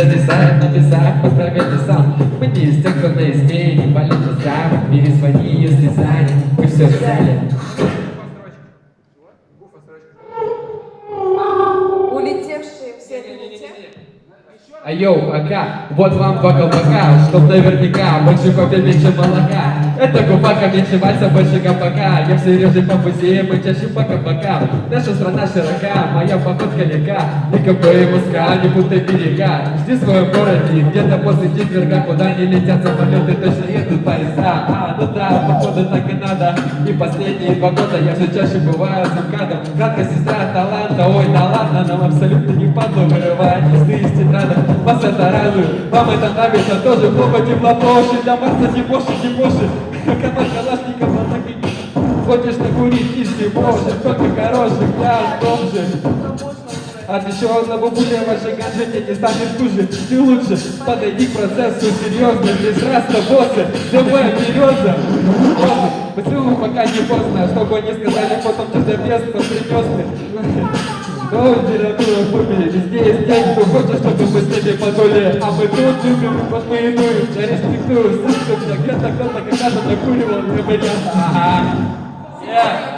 зависает на весах, поздравляйте сам. Мы не из тех, кто на измене, болит сам Перезвони, если занят, мы все взяли Улетевшие все те. А йоу, вот вам два колпака, чтоб наверняка больше кофе, меньше молока. Это губака, меньше вальса, больше гопака. Я все реже по музеям и чаще по кабакам. Наша страна широка, моя походка легка. Никакой Москва, не будто берега. Жди в своем городе, где-то после четверга, куда не летят самолеты, точно едут поезда. А, ну да, походу так и надо. И последние два года я все чаще бываю с МКАДом. Кратко сестра ой, да ладно, нам абсолютно не впадло вырывать листы из тетрадок. Вас это радует, вам это нравится, тоже плохо теплопоши, для Марса не больше, не больше. Команд Калашников, а так и Хочешь накурить, если можешь, только хороший пляж, бомжи. От еще одного буля ваша гаджет не станет хуже Ты лучше. Подойди к процессу серьезно Здесь раз то боссы, давай береза. Боссы, поцелуй пока не поздно Чтобы не сказали потом, ты без, принес ты литература в бубе, везде есть те, кто хочет, чтобы мы с ними подули А мы тут любим, вот мы и дуем, я респектую Слышим, где-то кто-то когда-то накуривал, и меня Ага. Yeah.